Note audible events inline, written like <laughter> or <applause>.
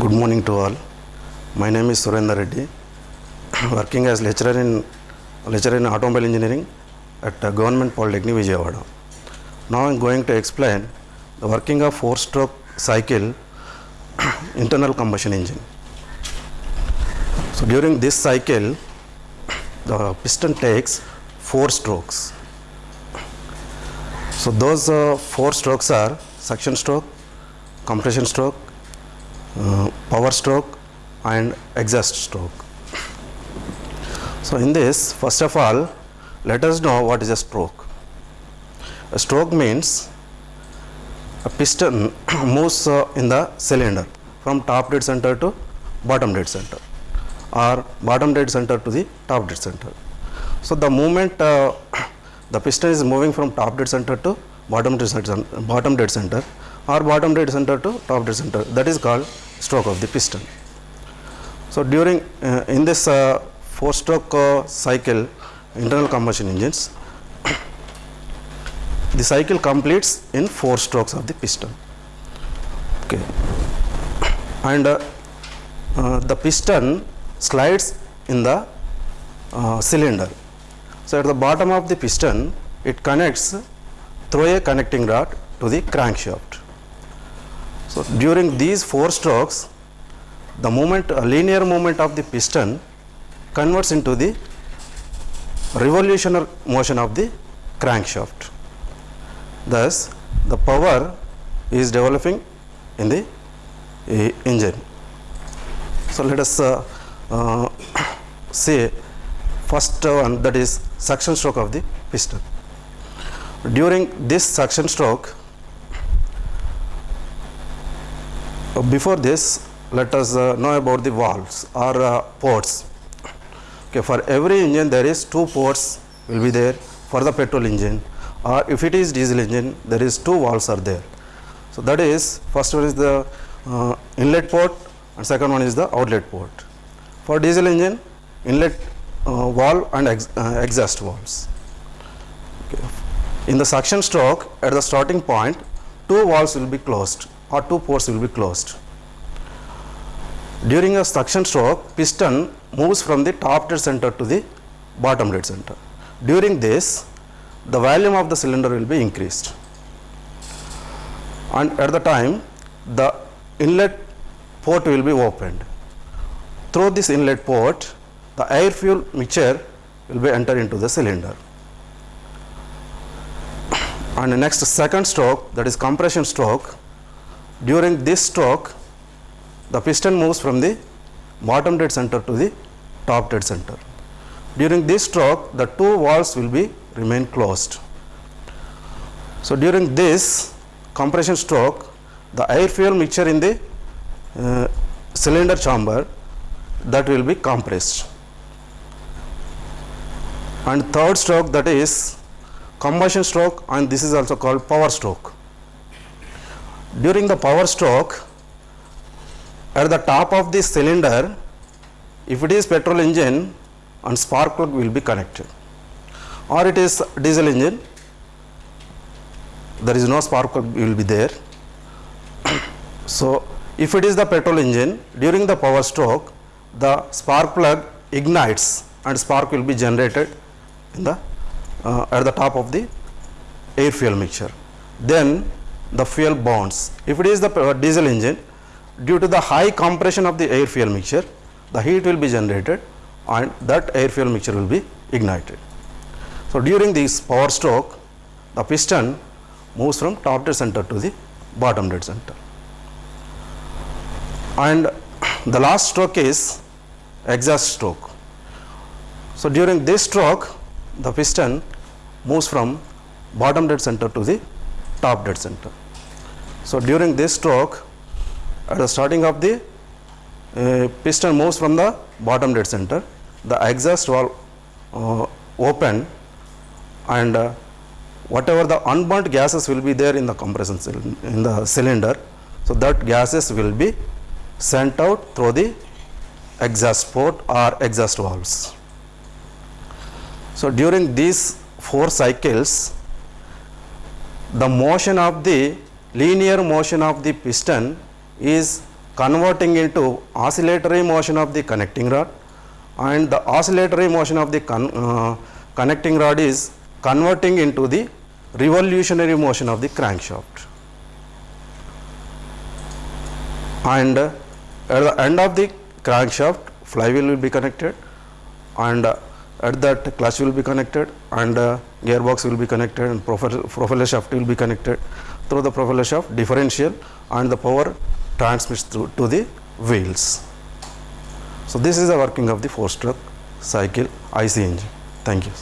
Good morning to all. My name is Surendra Reddy, <clears throat> working as lecturer in lecturer in automobile engineering at uh, Government Polytechnic Vijayawada. Now I am going to explain the working of four-stroke cycle <clears throat> internal combustion engine. So during this cycle, <clears throat> the piston takes four strokes. So those uh, four strokes are suction stroke, compression stroke, power stroke and exhaust stroke. So in this first of all let us know what is a stroke. A stroke means a piston <coughs> moves uh, in the cylinder from top dead center to bottom dead center or bottom dead center to the top dead center. So the movement uh, <coughs> the piston is moving from top dead center to bottom dead center, bottom dead center or bottom dead center to top dead center that is called stroke of the piston. So during uh, in this uh, four stroke uh, cycle internal combustion engines <coughs> the cycle completes in four strokes of the piston. Okay. <coughs> And uh, uh, the piston slides in the uh, cylinder. So at the bottom of the piston it connects through a connecting rod to the crankshaft so during these four strokes the movement a linear movement of the piston converts into the revolutionary motion of the crankshaft. Thus the power is developing in the uh, engine. So let us uh, uh, <coughs> say first one that is suction stroke of the piston. During this suction stroke before this let us uh, know about the valves or uh, ports. Okay for every engine there is two ports will be there for the petrol engine. Or if it is diesel engine there is two valves are there. So that is first one is the uh, inlet port and second one is the outlet port. For diesel engine inlet uh, valve and ex uh, exhaust valves. Okay. in the suction stroke at the starting point two valves will be closed or two ports will be closed. During a suction stroke piston moves from the top dead center to the bottom dead center. During this the volume of the cylinder will be increased. And at the time the inlet port will be opened. Through this inlet port the air fuel mixture will be entered into the cylinder. And the next second stroke that is compression stroke during this stroke the piston moves from the bottom dead center to the top dead center. During this stroke the two valves will be remain closed. So during this compression stroke the air fuel mixture in the uh, cylinder chamber that will be compressed. And third stroke that is combustion stroke and this is also called power stroke during the power stroke at the top of this cylinder if it is petrol engine and spark plug will be connected. Or it is diesel engine there is no spark plug will be there. <coughs> So if it is the petrol engine during the power stroke the spark plug ignites and spark will be generated in the uh, at the top of the air fuel mixture. Then the fuel burns if it is the uh, diesel engine due to the high compression of the air fuel mixture the heat will be generated and that air fuel mixture will be ignited. So during this power stroke the piston moves from top dead center to the bottom dead center. And the last stroke is exhaust stroke. So during this stroke the piston moves from bottom dead center to the top dead center so during this stroke at the starting of the uh, piston moves from the bottom dead center. The exhaust valve uh, open and uh, whatever the unburnt gases will be there in the compression in the cylinder. So that gases will be sent out through the exhaust port or exhaust valves. So during these four cycles the motion of the linear motion of the piston is converting into oscillatory motion of the connecting rod and the oscillatory motion of the con- uh, connecting rod is converting into the revolutionary motion of the crankshaft. And uh, at the end of the crankshaft flywheel will be connected and uh, at that clutch will be connected and uh, gearbox will be connected and propeller, propeller shaft will be connected through the propeller shaft differential and the power transmits through to the wheels. So, this is the working of the four stroke cycle IC engine. Thank you.